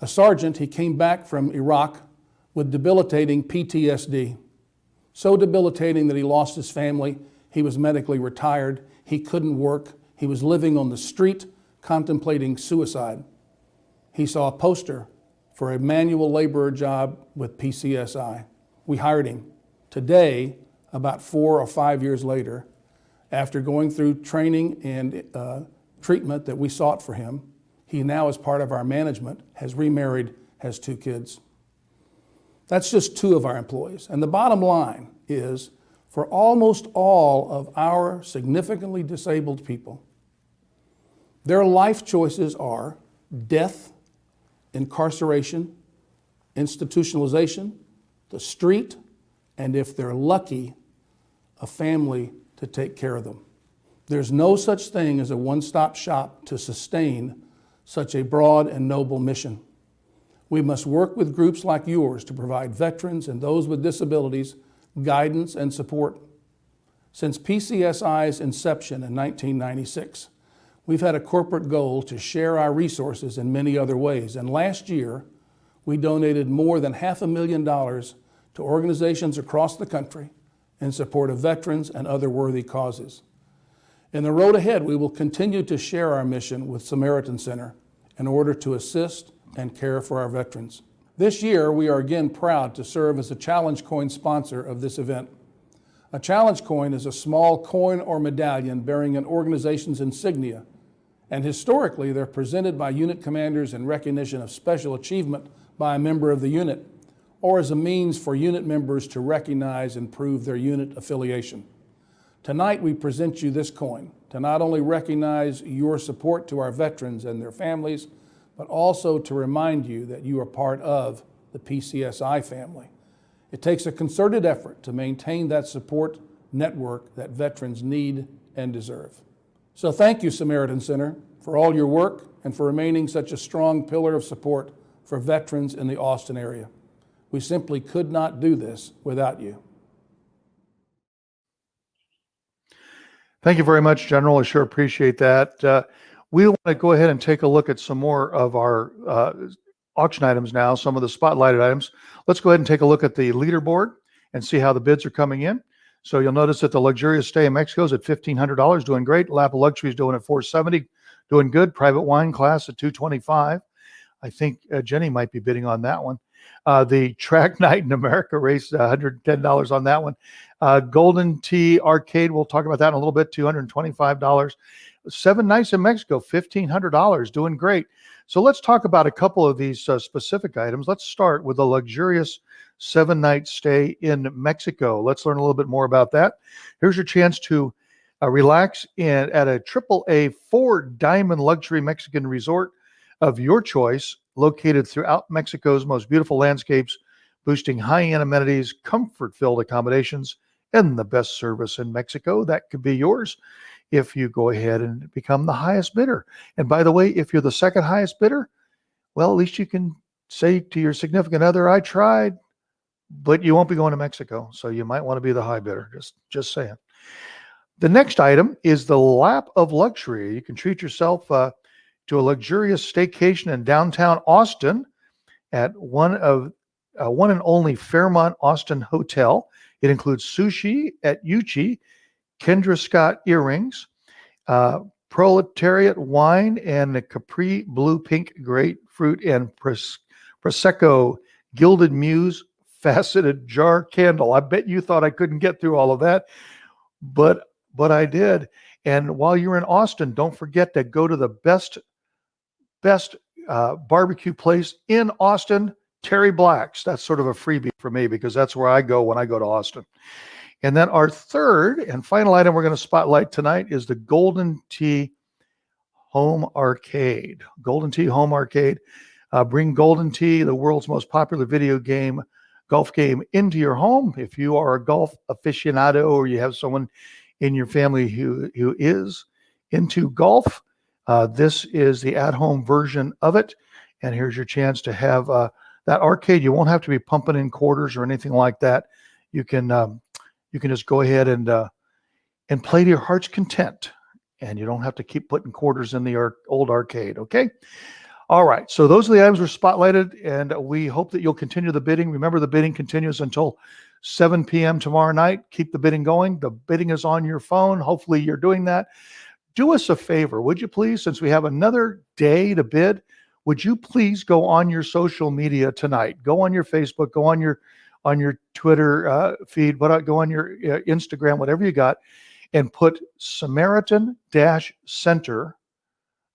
A sergeant, he came back from Iraq with debilitating PTSD. So debilitating that he lost his family, he was medically retired, he couldn't work, he was living on the street contemplating suicide. He saw a poster for a manual laborer job with PCSI. We hired him. Today, about four or five years later, after going through training and uh, treatment that we sought for him, he now, as part of our management, has remarried, has two kids. That's just two of our employees. And the bottom line is for almost all of our significantly disabled people, their life choices are death, incarceration, institutionalization, the street, and if they're lucky, a family to take care of them. There's no such thing as a one stop shop to sustain such a broad and noble mission. We must work with groups like yours to provide veterans and those with disabilities guidance and support. Since PCSI's inception in 1996, we've had a corporate goal to share our resources in many other ways. And last year, we donated more than half a million dollars to organizations across the country in support of veterans and other worthy causes. In the road ahead, we will continue to share our mission with Samaritan Center in order to assist and care for our veterans. This year, we are again proud to serve as a Challenge Coin sponsor of this event. A Challenge Coin is a small coin or medallion bearing an organization's insignia, and historically, they're presented by unit commanders in recognition of special achievement by a member of the unit, or as a means for unit members to recognize and prove their unit affiliation. Tonight, we present you this coin to not only recognize your support to our veterans and their families, but also to remind you that you are part of the PCSI family. It takes a concerted effort to maintain that support network that veterans need and deserve. So thank you, Samaritan Center, for all your work and for remaining such a strong pillar of support for veterans in the Austin area. We simply could not do this without you. Thank you very much, General. I sure appreciate that. Uh, we want to go ahead and take a look at some more of our uh, auction items now, some of the spotlighted items. Let's go ahead and take a look at the leaderboard and see how the bids are coming in. So you'll notice that the luxurious stay in Mexico is at $1,500, doing great. Lap of Luxury is doing at 470, doing good. Private wine class at 225. I think uh, Jenny might be bidding on that one. Uh, the track night in America race, $110 on that one. Uh, Golden Tee Arcade, we'll talk about that in a little bit, $225. Seven Nights in Mexico, $1,500, doing great. So let's talk about a couple of these uh, specific items. Let's start with the luxurious seven night stay in Mexico. Let's learn a little bit more about that. Here's your chance to uh, relax in at a triple A four diamond luxury Mexican resort of your choice, located throughout Mexico's most beautiful landscapes, boosting high end amenities, comfort filled accommodations, and the best service in Mexico. That could be yours if you go ahead and become the highest bidder. And by the way, if you're the second highest bidder, well, at least you can say to your significant other, I tried, but you won't be going to Mexico. So you might want to be the high bidder. Just, just saying. The next item is the lap of luxury. You can treat yourself uh, to a luxurious staycation in downtown Austin at one of uh, one and only Fairmont Austin Hotel. It includes sushi at Uchi, Kendra Scott earrings, uh, proletariat wine, and the Capri Blue Pink Grapefruit and Pros- Prosecco Gilded Muse faceted jar candle. I bet you thought I couldn't get through all of that, but but I did. And while you're in Austin, don't forget to go to the best best uh, barbecue place in Austin, Terry Black's. That's sort of a freebie for me because that's where I go when I go to Austin. And then our third and final item we're going to spotlight tonight is the Golden Tee Home Arcade. Golden Tee Home Arcade. Uh, bring Golden Tee, the world's most popular video game, golf game, into your home. If you are a golf aficionado or you have someone in your family who, who is into golf, uh, this is the at home version of it. And here's your chance to have uh, that arcade. You won't have to be pumping in quarters or anything like that. You can um, you can just go ahead and uh, and play to your heart's content and you don't have to keep putting quarters in the old arcade. Okay. All right. So those are the items we're spotlighted, and we hope that you'll continue the bidding. Remember, the bidding continues until 7 p.m. tomorrow night. Keep the bidding going. The bidding is on your phone. Hopefully, you're doing that. Do us a favor, would you please, since we have another day to bid, would you please go on your social media tonight? Go on your Facebook, go on your on your Twitter uh, feed, what go on your uh, Instagram, whatever you got, and put Samaritan Dash Center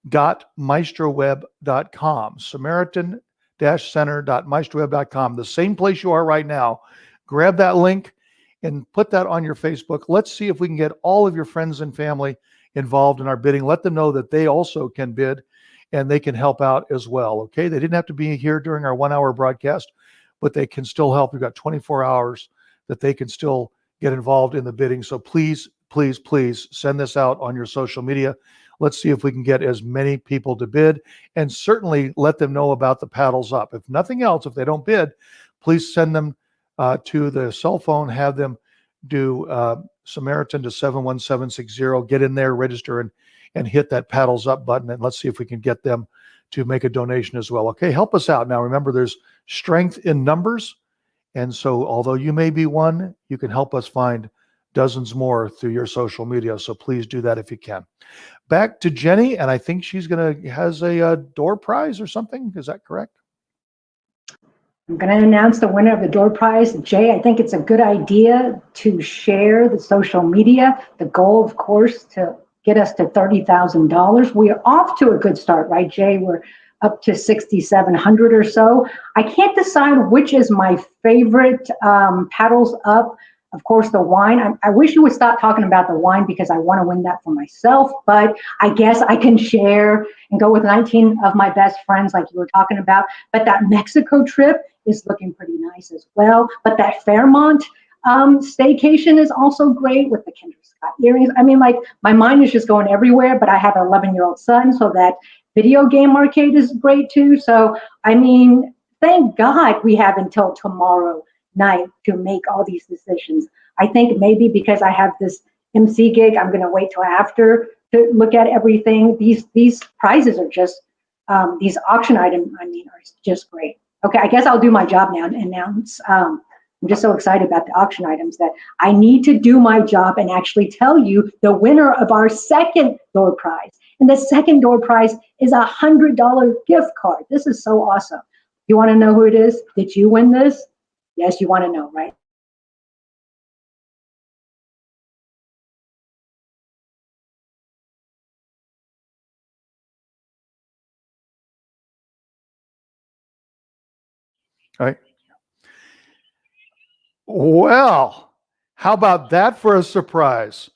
maestroweb.com samaritan center.maestroweb.com the same place you are right now. Grab that link and put that on your facebook. Let's see if we can get all of your friends and family involved in our bidding. Let them know that they also can bid and they can help out as well okay? They didn't have to be here during our one hour broadcast but they can still help. We've got 24 hours that they can still get involved in the bidding. So please please please send this out on your social media Let's see if we can get as many people to bid and certainly let them know about the paddles up. If nothing else, if they don't bid, please send them uh, to the cell phone, have them do uh, Samaritan to 71760, get in there, register, and, and hit that paddles up button. And let's see if we can get them to make a donation as well. Okay, help us out. Now, remember, there's strength in numbers. And so, although you may be one, you can help us find dozens more through your social media. So please do that if you can. Back to Jenny, and I think she's gonna has a, a uh, door prize or something. Is that correct? I'm going to announce the winner of the door prize. Jay, I think it's a good idea to share the social media. The goal, of course, to get us to $30,000. We are off to a good start, right, Jay? We're up to 6,700 or so. I can't decide which is my favorite um, paddles up of course, the wine, I, I, wish you would stop talking about the wine because I want to win that for myself, but I guess I can share and go with 19 of my best friends like you were talking about. But that Mexico trip is looking pretty nice as well. But that Fairmont um, staycation is also great with the Kendra Scott earrings. I mean, like my mind is just going everywhere, but I have an 11 year old son, so that video game arcade is great too. So, I mean, thank God we have until tomorrow night to make all these decisions. I think maybe because I have this MC gig, I'm going to wait till after to look at everything. These these prizes are just um, these auction items. I mean, are just great. Okay, I guess I'll do my job now and announce. Um, I'm just so excited about the auction items that I need to do my job and actually tell you the winner of our second door prize. And the second door prize is a hundred dollar gift card. This is so awesome. You want to know who it is? Did you win this? Yes, you want to know, right? All right. Well, how about that for a surprise?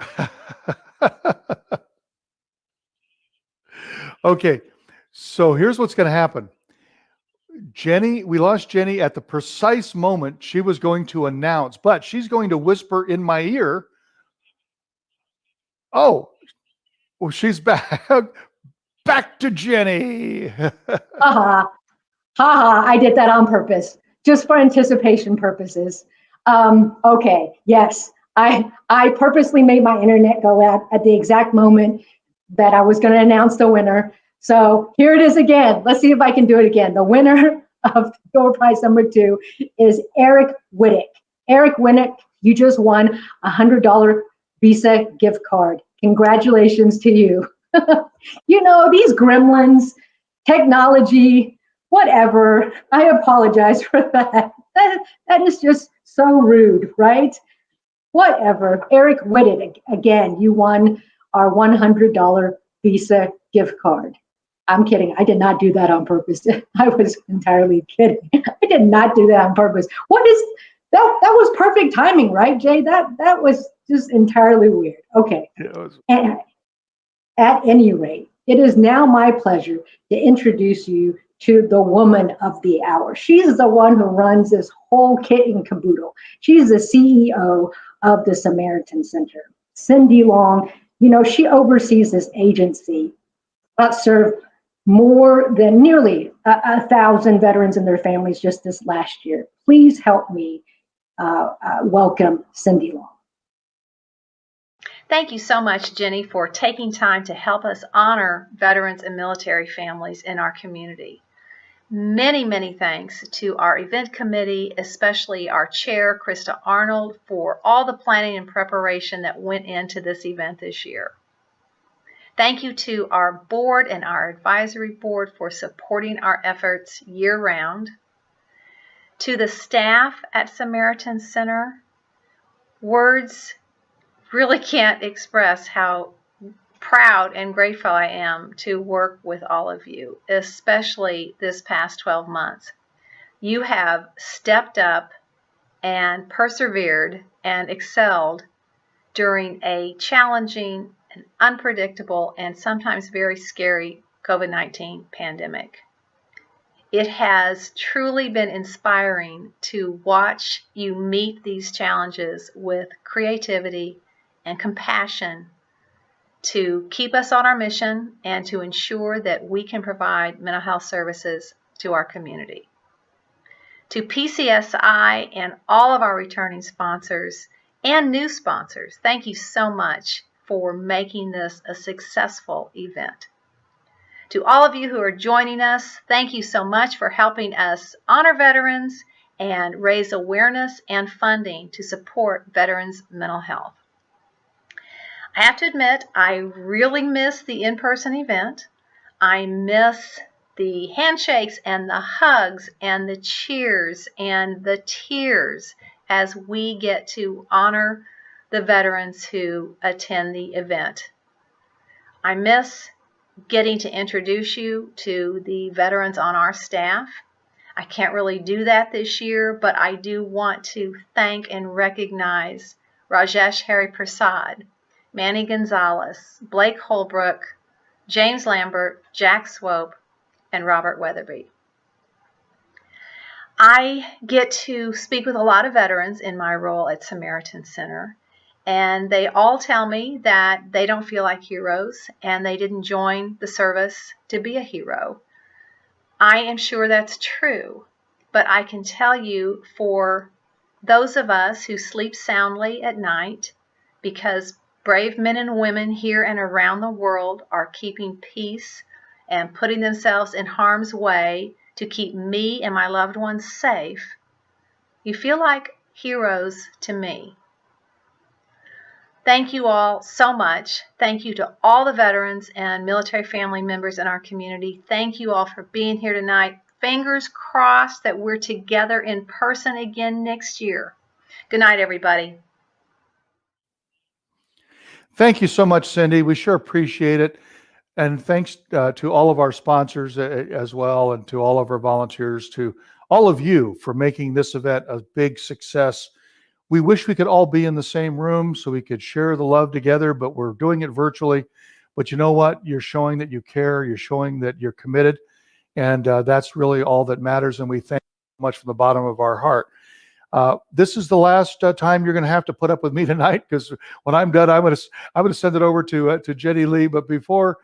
okay, so here's what's going to happen. Jenny, we lost Jenny at the precise moment she was going to announce, but she's going to whisper in my ear. Oh, well, she's back. back to Jenny. ha ha. Ha ha. I did that on purpose, just for anticipation purposes. Um, okay. Yes. I, I purposely made my internet go out at the exact moment that I was going to announce the winner. So here it is again. Let's see if I can do it again. The winner of door prize number two is Eric Whittick. Eric Whittick, you just won a hundred dollar Visa gift card. Congratulations to you. you know, these gremlins, technology, whatever. I apologize for that. That, that is just so rude, right? Whatever. Eric Whittick, again, you won our $100 Visa gift card. I'm kidding. I did not do that on purpose. I was entirely kidding. I did not do that on purpose. What is that? That was perfect timing, right, Jay? That that was just entirely weird. Okay. Was- and at any rate, it is now my pleasure to introduce you to the woman of the hour. She's the one who runs this whole kit and caboodle. She's the CEO of the Samaritan Center. Cindy Long, you know, she oversees this agency that serve more than nearly a, a, thousand veterans and their families just this last year. Please help me uh, uh, welcome Cindy Long. Thank you so much, Jenny, for taking time to help us honor veterans and military families in our community. Many, many thanks to our event committee, especially our chair, Krista Arnold, for all the planning and preparation that went into this event this year. Thank you to our board and our advisory board for supporting our efforts year round. To the staff at Samaritan Center, words really can't express how proud and grateful I am to work with all of you, especially this past 12 months. You have stepped up and persevered and excelled during a challenging unpredictable and sometimes very scary COVID 19 pandemic. It has truly been inspiring to watch you meet these challenges with creativity and compassion to keep us on our mission and to ensure that we can provide mental health services to our community. To PCSI and all of our returning sponsors and new sponsors, thank you so much for making this a successful event. To all of you who are joining us, thank you so much for helping us honor veterans and raise awareness and funding to support veterans' mental health. I have to admit, I really miss the in person event. I miss the handshakes and the hugs and the cheers and the tears as we get to honor the veterans who attend the event. I miss getting to introduce you to the veterans on our staff. I can't really do that this year, but I do want to thank and recognize Rajesh Hari Prasad, Manny Gonzalez, Blake Holbrook, James Lambert, Jack Swope, and Robert Weatherby. I get to speak with a lot of veterans in my role at Samaritan Center, and they all tell me that they don't feel like heroes and they didn't join the service to be a hero. I am sure that's true, but I can tell you for those of us who sleep soundly at night because brave men and women here and around the world are keeping peace and putting themselves in harm's way to keep me and my loved ones safe, you feel like heroes to me. Thank you all so much. Thank you to all the veterans and military family members in our community. Thank you all for being here tonight. Fingers crossed that we're together in person again next year. Good night, everybody. Thank you so much, Cindy. We sure appreciate it. And thanks uh, to all of our sponsors uh, as well, and to all of our volunteers, to all of you for making this event a big success. We wish we could all be in the same room so we could share the love together, but we're doing it virtually. But you know what? You're showing that you care, you're showing that you're committed, and uh, that's really all that matters. And we thank you so much from the bottom of our heart. Uh, this is the last uh, time you're going to have to put up with me tonight because when I'm done, I'm going to I'm to send it over to uh, to Jenny Lee. But before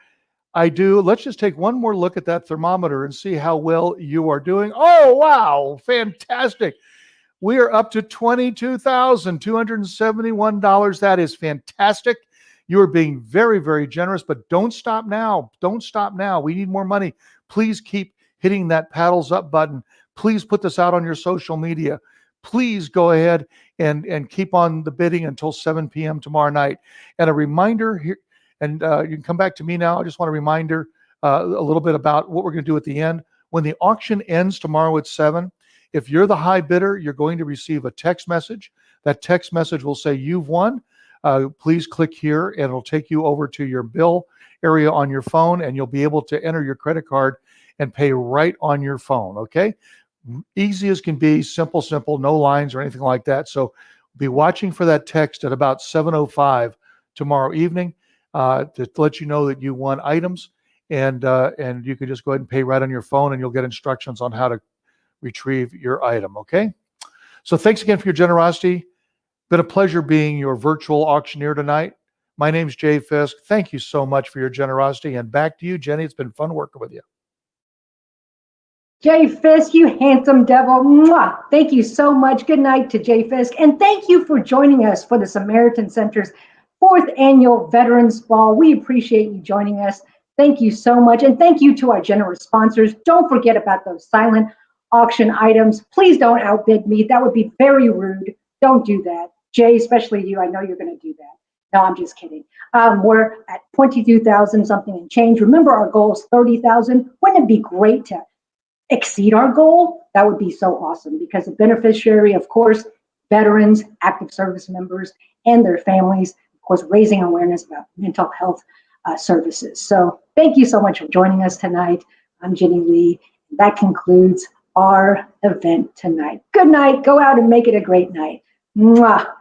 I do, let's just take one more look at that thermometer and see how well you are doing. Oh wow, fantastic! We are up to $22,271. That is fantastic. You are being very, very generous, but don't stop now. Don't stop now. We need more money. Please keep hitting that paddles up button. Please put this out on your social media. Please go ahead and, and keep on the bidding until 7 p.m. tomorrow night. And a reminder here, and uh, you can come back to me now. I just want a reminder uh, a little bit about what we're going to do at the end. When the auction ends tomorrow at 7, if you're the high bidder, you're going to receive a text message. That text message will say you've won. Uh, please click here and it'll take you over to your bill area on your phone and you'll be able to enter your credit card and pay right on your phone. Okay. Easy as can be, simple, simple, no lines or anything like that. So be watching for that text at about 7.05 tomorrow evening uh, to let you know that you won items and uh, and you can just go ahead and pay right on your phone and you'll get instructions on how to retrieve your item. Okay. So thanks again for your generosity. Been a pleasure being your virtual auctioneer tonight. My name's Jay Fisk. Thank you so much for your generosity. And back to you, Jenny. It's been fun working with you. Jay Fisk, you handsome devil. Mwah. Thank you so much. Good night to Jay Fisk. And thank you for joining us for the Samaritan Center's fourth annual Veterans Ball. We appreciate you joining us. Thank you so much. And thank you to our generous sponsors. Don't forget about those silent auction items. Please don't outbid me. That would be very rude. Don't do that. Jay, especially you, I know you're going to do that. No, I'm just kidding. Um, we're at 22,000 something and change. Remember, our goal is 30,000. Wouldn't it be great to exceed our goal? That would be so awesome because the beneficiary, of course, veterans, active service members, and their families, of course, raising awareness about mental health uh, services. So thank you so much for joining us tonight. I'm Jenny Lee. That concludes our event tonight. Good night. Go out and make it a great night. Mwah.